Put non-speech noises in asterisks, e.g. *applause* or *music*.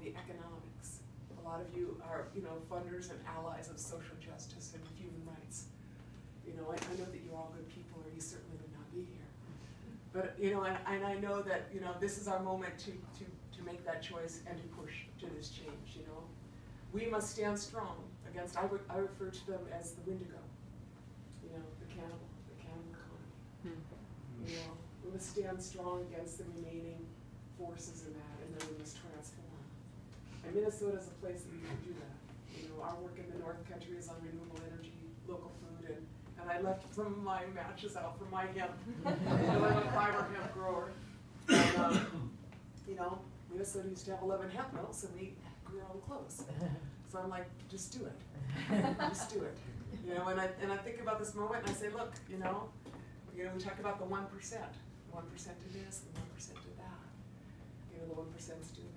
the economics. A lot of you are, you know, funders and allies of social justice and human rights. You know, I, I know that you're all good people, or you certainly would not be here. But, you know, and, and I know that, you know, this is our moment to, to, to make that choice and to push to this change, you know. We must stand strong against, I would, I refer to them as the Wendigo, you know, the cannibal, the cannibal economy. Hmm. You know, we must stand strong against the remaining forces in that, and then we must transform. And Minnesota is a place that we can do that. You know, our work in the North Country is on renewable energy, local food, and, and I left some of my matches out for my hemp. *laughs* I'm a fiber hemp grower. And, um, you know, Minnesota used to have eleven hemp mills, and we grew our own clothes. So I'm like, just do it, just do it. You know, and I, and I think about this moment, and I say, look, you know, you know, we talk about the one percent, one percent to this, the one percent to that. You know, the one is to